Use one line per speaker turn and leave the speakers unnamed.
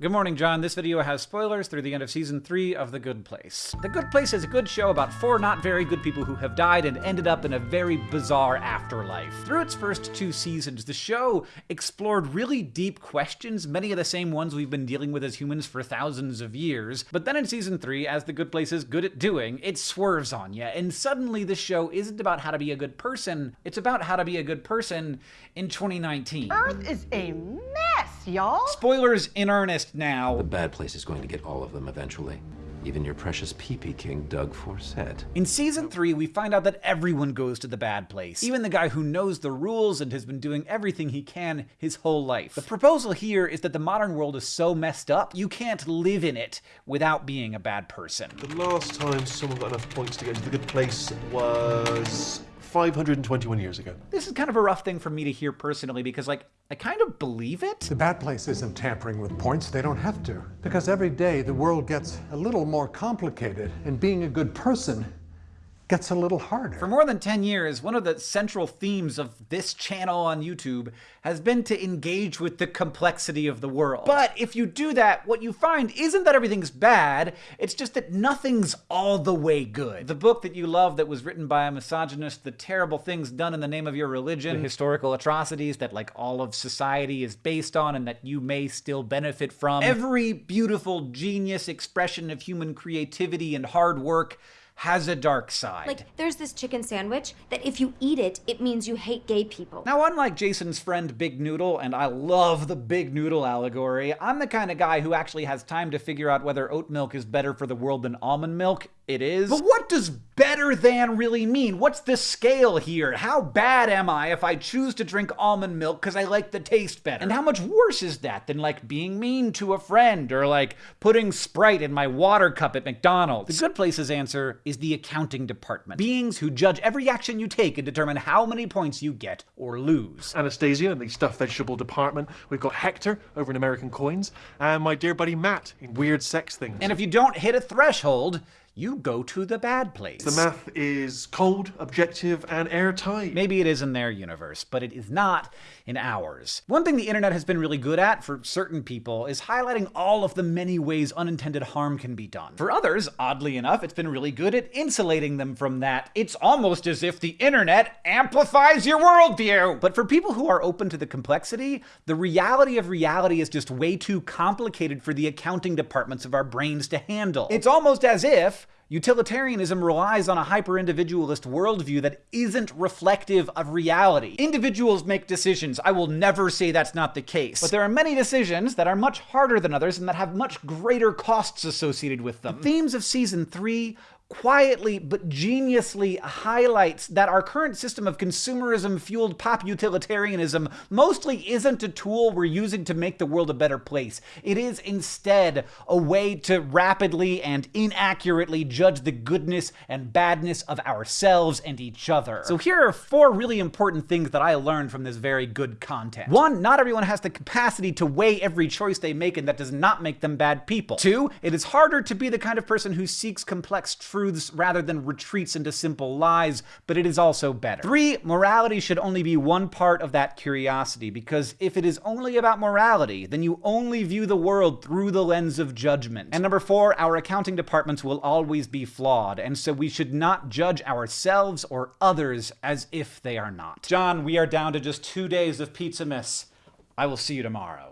Good morning, John. This video has spoilers through the end of season 3 of The Good Place. The Good Place is a good show about four not very good people who have died and ended up in a very bizarre afterlife. Through its first two seasons, the show explored really deep questions, many of the same ones we've been dealing with as humans for thousands of years. But then in season 3, as The Good Place is good at doing, it swerves on you, and suddenly the show isn't about how to be a good person, it's about how to be a good person in 2019.
Earth is a mess, y'all.
Spoilers in earnest now.
The bad place is going to get all of them eventually. Even your precious pee-pee king, Doug Forcett.
In season 3, we find out that everyone goes to the bad place. Even the guy who knows the rules and has been doing everything he can his whole life. The proposal here is that the modern world is so messed up, you can't live in it without being a bad person.
The last time someone got enough points to get to the good place was 521 years ago.
This is kind of a rough thing for me to hear personally because, like, I kind of believe it.
The bad place isn't tampering with points. They don't have to. Because every day the world gets a little more complicated, and being a good person gets a little harder.
For more than 10 years, one of the central themes of this channel on YouTube has been to engage with the complexity of the world. But if you do that, what you find isn't that everything's bad, it's just that nothing's all the way good. The book that you love that was written by a misogynist, The Terrible Things Done in the Name of Your Religion, the historical atrocities that like all of society is based on and that you may still benefit from. Every beautiful genius expression of human creativity and hard work has a dark side.
Like, there's this chicken sandwich that if you eat it, it means you hate gay people.
Now, unlike Jason's friend Big Noodle, and I love the Big Noodle allegory, I'm the kind of guy who actually has time to figure out whether oat milk is better for the world than almond milk. It is. But what does better than really mean? What's the scale here? How bad am I if I choose to drink almond milk because I like the taste better? And how much worse is that than like being mean to a friend or like putting Sprite in my water cup at McDonald's? The Good Place's answer is the accounting department. Beings who judge every action you take and determine how many points you get or lose.
Anastasia in the stuffed vegetable department. We've got Hector over in American Coins. And my dear buddy Matt in Weird Sex Things.
And if you don't hit a threshold, you go to the bad place.
the math is cold, objective, and airtight.
Maybe it is in their universe, but it is not in ours. One thing the internet has been really good at for certain people is highlighting all of the many ways unintended harm can be done. For others, oddly enough, it's been really good at insulating them from that. It's almost as if the internet amplifies your worldview. But for people who are open to the complexity, the reality of reality is just way too complicated for the accounting departments of our brains to handle. It's almost as if Utilitarianism relies on a hyper-individualist worldview that isn't reflective of reality. Individuals make decisions. I will never say that's not the case. But there are many decisions that are much harder than others and that have much greater costs associated with them. The themes of season 3 quietly but geniusly highlights that our current system of consumerism fueled pop utilitarianism mostly isn't a tool we're using to make the world a better place. It is instead a way to rapidly and inaccurately judge the goodness and badness of ourselves and each other. So here are four really important things that I learned from this very good content. One, not everyone has the capacity to weigh every choice they make and that does not make them bad people. Two, it is harder to be the kind of person who seeks complex truths rather than retreats into simple lies, but it is also better. Three, morality should only be one part of that curiosity, because if it is only about morality, then you only view the world through the lens of judgment. And number four, our accounting departments will always be flawed, and so we should not judge ourselves or others as if they are not. John, we are down to just two days of Pizzamas. I will see you tomorrow.